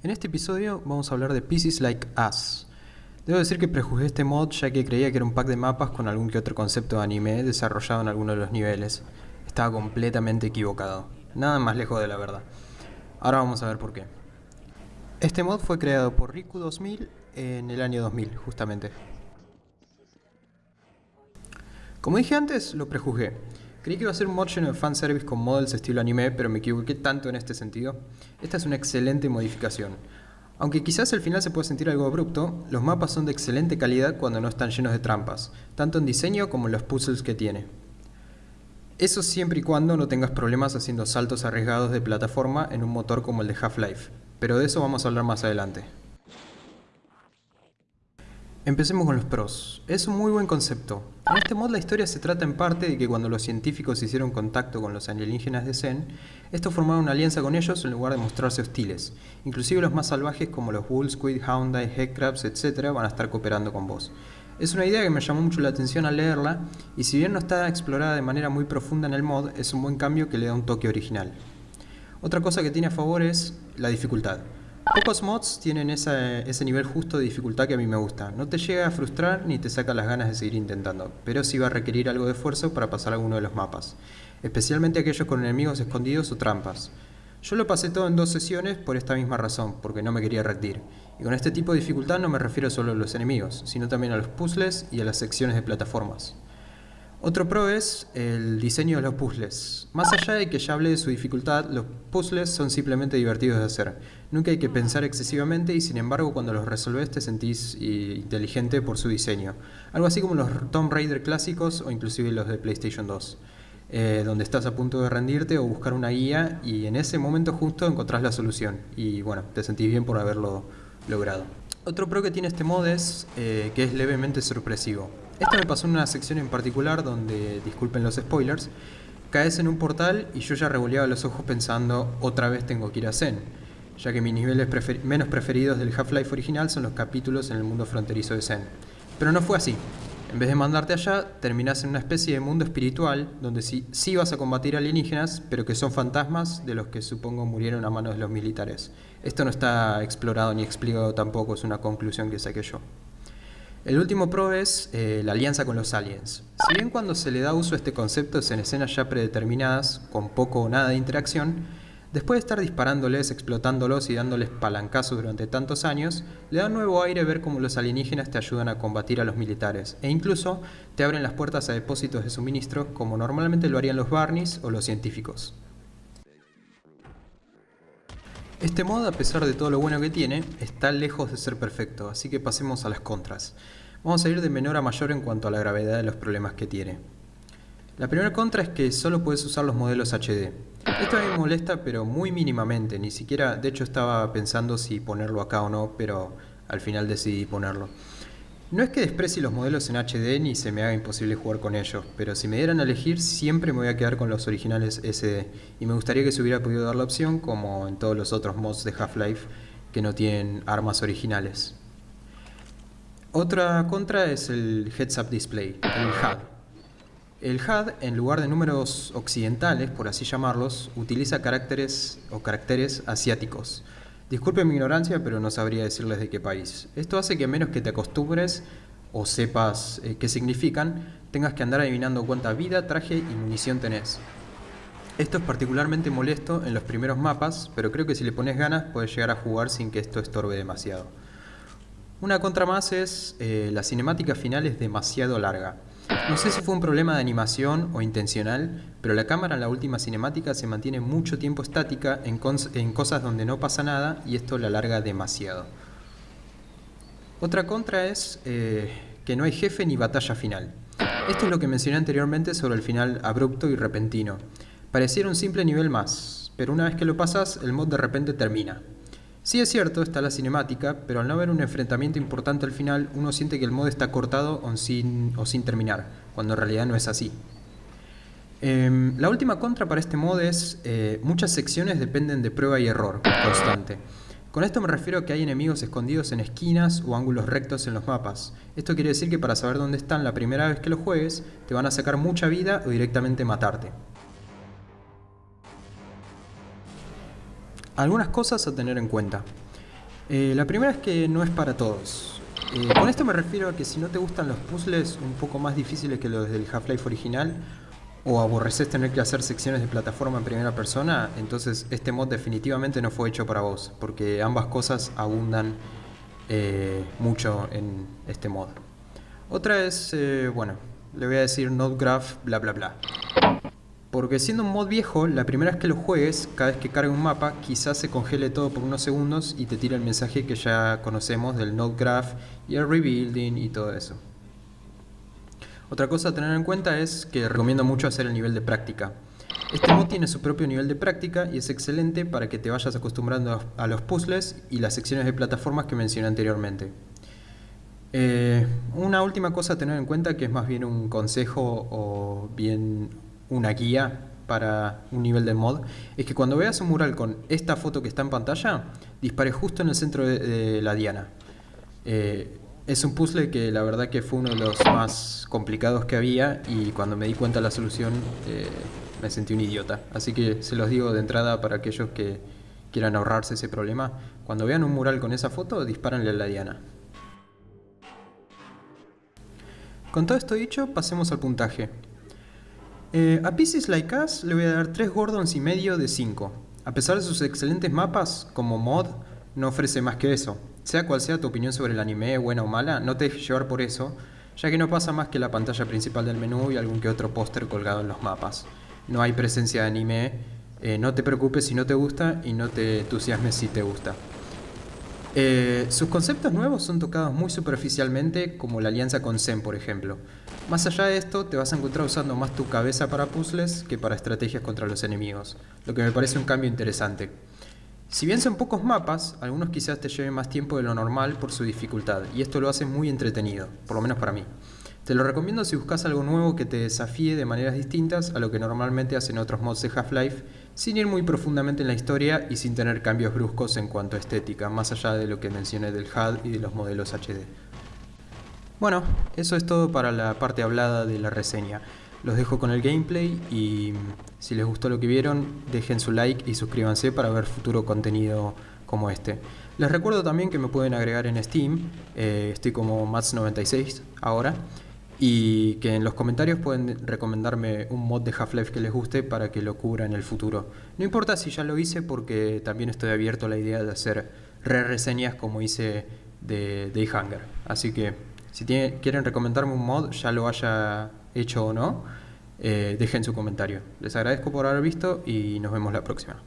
En este episodio vamos a hablar de Pieces Like Us. Debo decir que prejuzgué este mod ya que creía que era un pack de mapas con algún que otro concepto de anime desarrollado en alguno de los niveles. Estaba completamente equivocado. Nada más lejos de la verdad. Ahora vamos a ver por qué. Este mod fue creado por Riku 2000 en el año 2000, justamente. Como dije antes, lo prejuzgué. Creí que iba a ser un mod lleno de fanservice con models estilo anime, pero me equivoqué tanto en este sentido. Esta es una excelente modificación. Aunque quizás al final se pueda sentir algo abrupto, los mapas son de excelente calidad cuando no están llenos de trampas, tanto en diseño como en los puzzles que tiene. Eso siempre y cuando no tengas problemas haciendo saltos arriesgados de plataforma en un motor como el de Half-Life, pero de eso vamos a hablar más adelante. Empecemos con los pros. Es un muy buen concepto. En este mod la historia se trata en parte de que cuando los científicos hicieron contacto con los alienígenas de Zen, estos formaron una alianza con ellos en lugar de mostrarse hostiles. Inclusive los más salvajes como los Bull, Squid, Houndai, Headcrabs, etc. van a estar cooperando con vos. Es una idea que me llamó mucho la atención al leerla, y si bien no está explorada de manera muy profunda en el mod, es un buen cambio que le da un toque original. Otra cosa que tiene a favor es la dificultad. Pocos mods tienen ese nivel justo de dificultad que a mí me gusta. No te llega a frustrar ni te saca las ganas de seguir intentando, pero sí va a requerir algo de esfuerzo para pasar alguno de los mapas, especialmente aquellos con enemigos escondidos o trampas. Yo lo pasé todo en dos sesiones por esta misma razón, porque no me quería rendir. Y con este tipo de dificultad no me refiero solo a los enemigos, sino también a los puzzles y a las secciones de plataformas. Otro pro es el diseño de los puzzles. Más allá de que ya hablé de su dificultad, los puzzles son simplemente divertidos de hacer. Nunca hay que pensar excesivamente y sin embargo cuando los resolves te sentís inteligente por su diseño. Algo así como los Tomb Raider clásicos o inclusive los de PlayStation 2. Eh, donde estás a punto de rendirte o buscar una guía y en ese momento justo encontrás la solución y bueno, te sentís bien por haberlo logrado. Otro pro que tiene este mod es eh, que es levemente sorpresivo. Esto me pasó en una sección en particular donde, disculpen los spoilers, caes en un portal y yo ya revoleaba los ojos pensando otra vez tengo que ir a Zen, ya que mis niveles menos preferidos del Half-Life original son los capítulos en el mundo fronterizo de Zen. Pero no fue así. En vez de mandarte allá, terminás en una especie de mundo espiritual donde sí, sí vas a combatir alienígenas, pero que son fantasmas de los que supongo murieron a manos de los militares. Esto no está explorado ni explicado tampoco, es una conclusión que saqué yo. El último pro es eh, la alianza con los aliens. Si bien cuando se le da uso a este concepto es en escenas ya predeterminadas, con poco o nada de interacción, después de estar disparándoles, explotándolos y dándoles palancazos durante tantos años, le da nuevo aire ver cómo los alienígenas te ayudan a combatir a los militares, e incluso te abren las puertas a depósitos de suministro como normalmente lo harían los Barneys o los científicos. Este mod, a pesar de todo lo bueno que tiene, está lejos de ser perfecto, así que pasemos a las contras. Vamos a ir de menor a mayor en cuanto a la gravedad de los problemas que tiene. La primera contra es que solo puedes usar los modelos HD. Esto a mí me molesta pero muy mínimamente, ni siquiera, de hecho estaba pensando si ponerlo acá o no, pero al final decidí ponerlo. No es que desprecie los modelos en HD ni se me haga imposible jugar con ellos, pero si me dieran a elegir siempre me voy a quedar con los originales SD y me gustaría que se hubiera podido dar la opción como en todos los otros mods de Half-Life que no tienen armas originales. Otra contra es el Heads Up Display, el HUD. El HUD, en lugar de números occidentales, por así llamarlos, utiliza caracteres o caracteres asiáticos, Disculpen mi ignorancia, pero no sabría decirles de qué país. Esto hace que a menos que te acostumbres o sepas eh, qué significan, tengas que andar adivinando cuánta vida, traje y munición tenés. Esto es particularmente molesto en los primeros mapas, pero creo que si le pones ganas puedes llegar a jugar sin que esto estorbe demasiado. Una contra más es eh, la cinemática final es demasiado larga. No sé si fue un problema de animación o intencional, pero la cámara en la última cinemática se mantiene mucho tiempo estática en, cosas donde no pasa nada y esto la alarga demasiado. Otra contra es eh, que no hay jefe ni batalla final. Esto es lo que mencioné anteriormente sobre el final abrupto y repentino. Pareciera un simple nivel más, pero una vez que lo pasas, el mod de repente termina. Sí es cierto, está la cinemática, pero al no haber un enfrentamiento importante al final, uno siente que el mod está cortado o sin, terminar, cuando en realidad no es así. Em, la última contra para este mod es, eh, muchas secciones dependen de prueba y error constante. Con esto me refiero a que hay enemigos escondidos en esquinas o ángulos rectos en los mapas. Esto quiere decir que para saber dónde están la primera vez que lo juegues, te van a sacar mucha vida o directamente matarte. Algunas cosas a tener en cuenta. Eh, la primera es que no es para todos. Eh, con esto me refiero a que si no te gustan los puzzles un poco más difíciles que los del Half-Life original, o aborreces tener que hacer secciones de plataforma en primera persona, entonces este mod definitivamente no fue hecho para vos, porque ambas cosas abundan eh, mucho en este mod. Otra es, bueno, le voy a decir node graph bla bla bla. Porque siendo un mod viejo, la primera vez que lo juegues, cada vez que cargue un mapa, quizás se congele todo por unos segundos y te tira el mensaje que ya conocemos del node graph y el rebuilding y todo eso. Otra cosa a tener en cuenta es que recomiendo mucho hacer el nivel de práctica. Este mod tiene su propio nivel de práctica y es excelente para que te vayas acostumbrando a los puzzles y las secciones de plataformas que mencioné anteriormente. Eh, una última cosa a tener en cuenta que es más bien un consejo o bien una guía para un nivel de mod, es que cuando veas un mural con esta foto que está en pantalla, dispare justo en el centro de, la diana. Eh, es un puzzle que la verdad que fue uno de los más complicados que había y cuando me di cuenta de la solución eh, me sentí un idiota. Así que se los digo de entrada para aquellos que quieran ahorrarse ese problema. Cuando vean un mural con esa foto, dispárenle a la diana. Con todo esto dicho, pasemos al puntaje. Eh, a Pieces Like Us le voy a dar 3 Gordons y medio de 5. A pesar de sus excelentes mapas, como mod, no ofrece más que eso. Sea cual sea tu opinión sobre el anime, buena o mala, no te dejes llevar por eso, ya que no pasa más que la pantalla principal del menú y algún que otro póster colgado en los mapas. No hay presencia de anime, eh, no te preocupes si no te gusta y no te entusiasmes si te gusta. Eh, sus conceptos nuevos son tocados muy superficialmente, como la alianza con Zen, por ejemplo. Más allá de esto, te vas a encontrar usando más tu cabeza para puzzles que para estrategias contra los enemigos, lo que me parece un cambio interesante. Si bien son pocos mapas, algunos quizás te lleven más tiempo de lo normal por su dificultad, y esto lo hace muy entretenido, por lo menos para mí. Te lo recomiendo si buscas algo nuevo que te desafíe de maneras distintas a lo que normalmente hacen otros mods de Half-Life, sin ir muy profundamente en la historia y sin tener cambios bruscos en cuanto a estética, más allá de lo que mencioné del HUD y de los modelos HD. Bueno, eso es todo para la parte hablada de la reseña. Los dejo con el gameplay y si les gustó lo que vieron, dejen su like y suscríbanse para ver futuro contenido como este. Les recuerdo también que me pueden agregar en Steam, eh, estoy como Mats96 ahora, y que en los comentarios pueden recomendarme un mod de Half-Life que les guste para que lo cubra en el futuro. No importa si ya lo hice porque también estoy abierto a la idea de hacer re-reseñas como hice de Day Hunger. Así que si quieren recomendarme un mod, ya lo haya hecho o no, eh, dejen su comentario. Les agradezco por haber visto y nos vemos la próxima.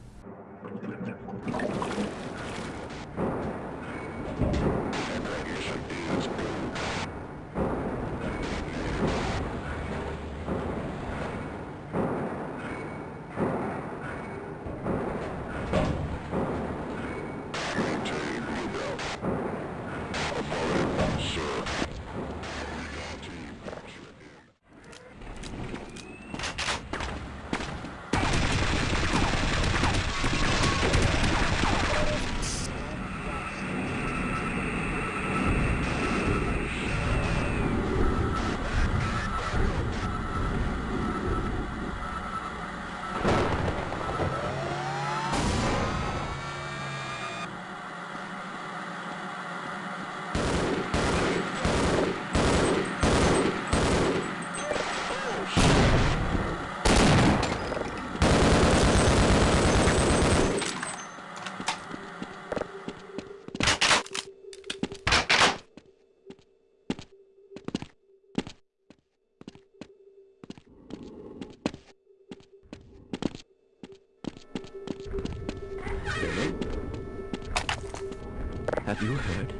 Have you heard?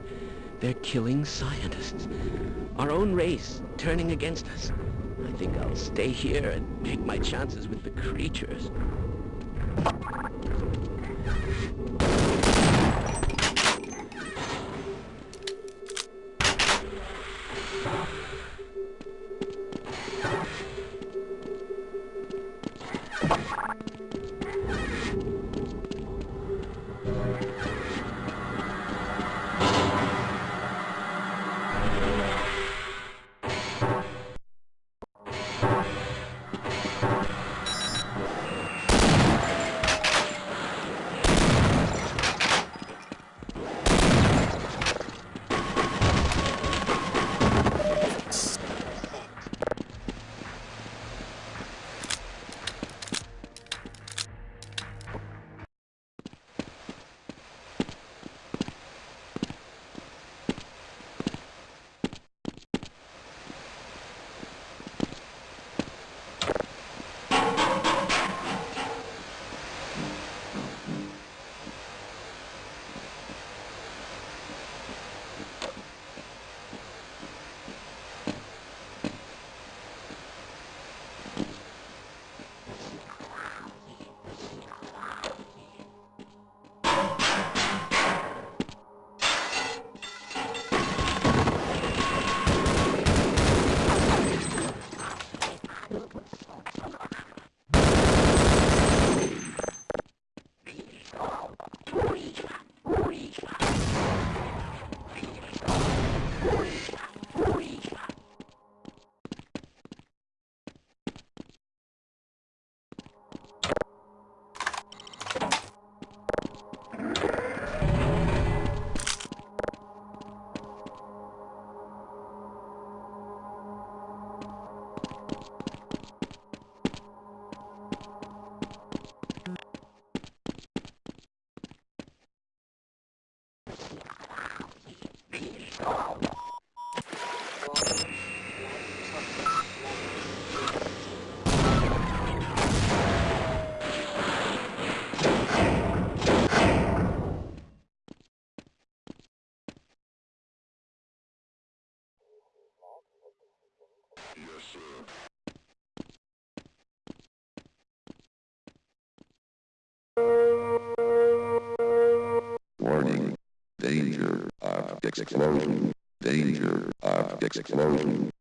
They're killing scientists. Our own race turning against us. I think I'll stay here and take my chances with the creatures. Yes, sir. Warning. Danger Object explosion. Danger Object explosion.